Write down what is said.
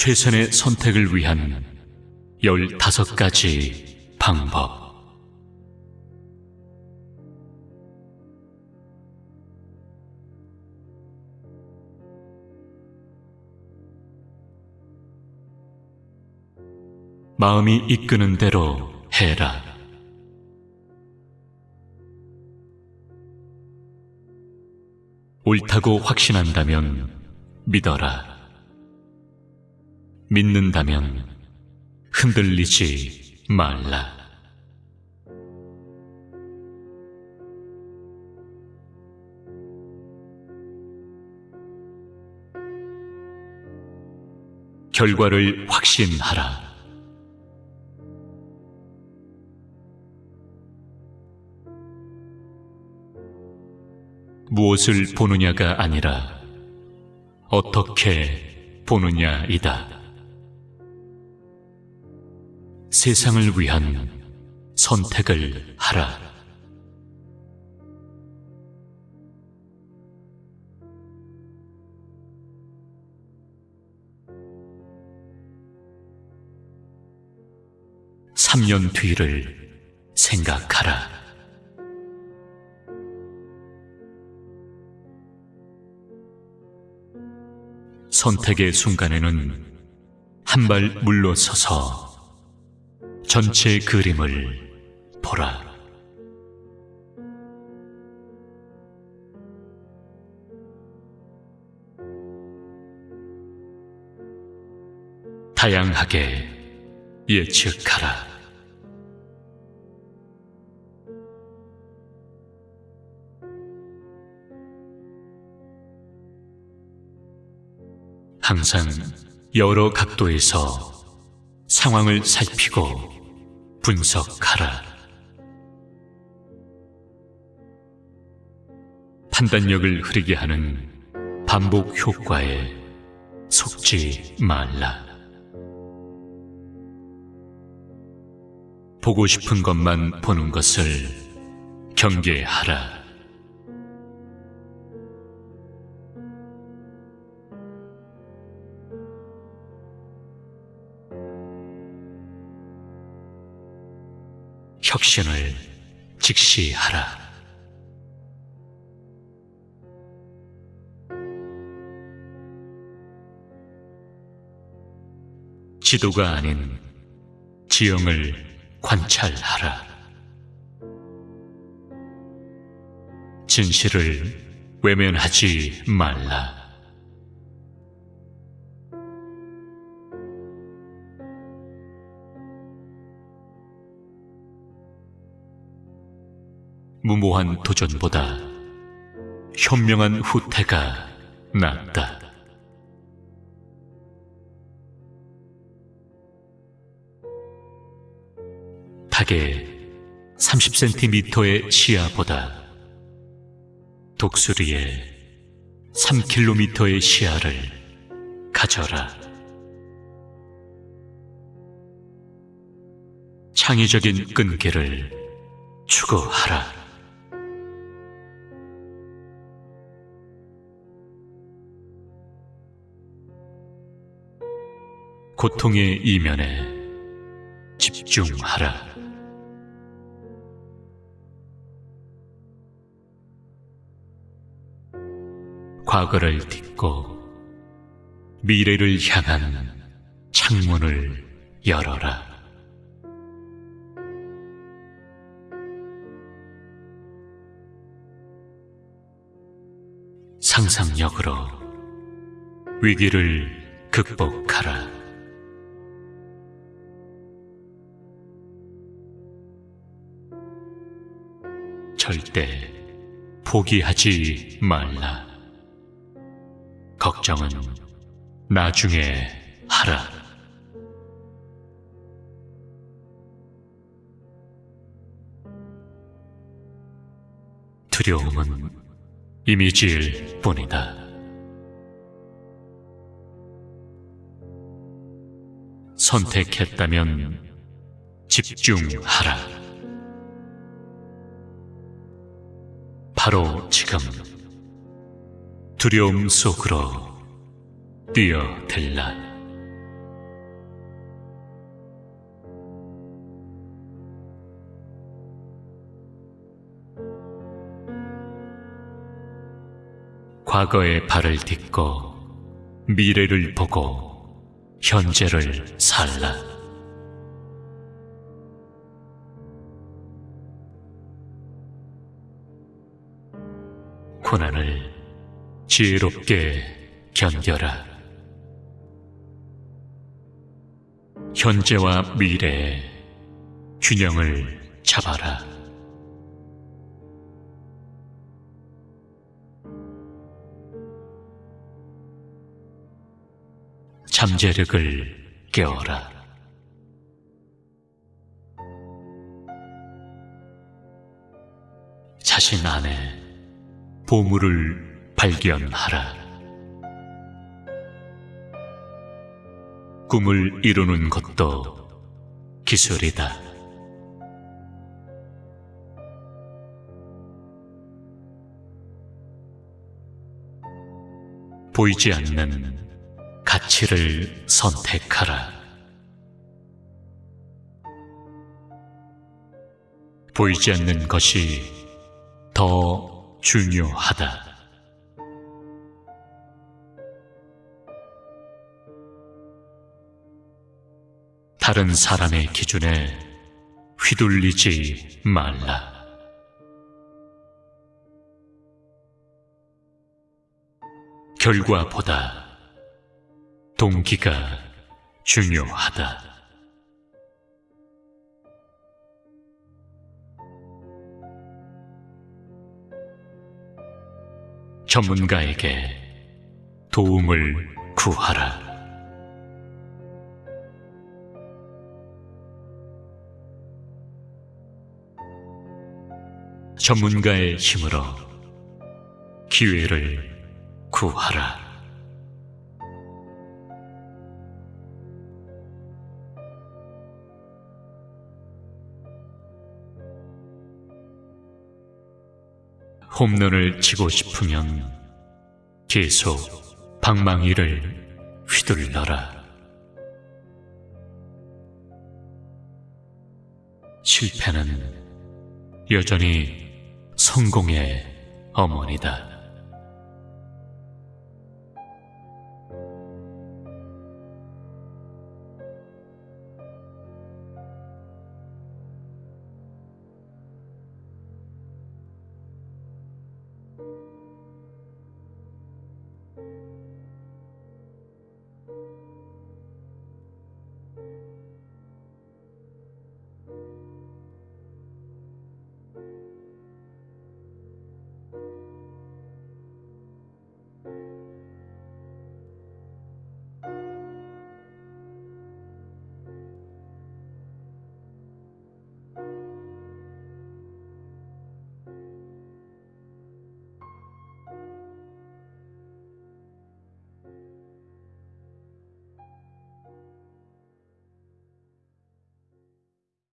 최선의 선택을 위한 15가지 방법. 마음이 이끄는 대로 해라. 옳다고 확신한다면 믿어라. 믿는다면 흔들리지 말라. 결과를 확신하라. 무엇을 보느냐가 아니라 어떻게 보느냐이다. 세상을 위한 선택을 하라. 삼년 뒤를 생각하라. 선택의 순간에는 한 발 물러서서 전체 그림을 보라. 다양하게 예측하라. 항상 여러 각도에서 상황을 살피고 분석하라. 판단력을 흐리게 하는 반복 효과에 속지 말라. 보고 싶은 것만 보는 것을 경계하라. 혁신을 직시하라. 지도가 아닌 지형을 관찰하라. 진실을 외면하지 말라. 무모한 도전보다 현명한 후퇴가 낫다. 닭의 30cm의 시야보다 독수리의 3km의 시야를 가져라. 창의적인 끈기를 추구하라. 고통의 이면에 집중하라. 과거를 딛고 미래를 향한 창문을 열어라. 상상력으로 위기를 극복하라. 절대 포기하지 말라. 걱정은 나중에 하라. 두려움은 이미지일 뿐이다. 선택했다면 집중하라. 바로 지금 두려움 속으로 뛰어들라. 과거의 발을 딛고 미래를 보고 현재를 살라. 고난을 지혜롭게 견뎌라. 현재와 미래의 균형을 잡아라. 잠재력을 깨워라. 자신 안에 보물을 발견하라. 꿈을 이루는 것도 기술이다. 보이지 않는 가치를 선택하라. 보이지 않는 것이 더 중요하다. 다른 사람의 기준에 휘둘리지 말라. 결과보다 동기가 중요하다. 전문가에게 도움을 구하라. 전문가의 힘으로 기회를 구하라. 홈런을 치고 싶으면 계속 방망이를 휘둘러라. 실패는 여전히 성공의 어머니다.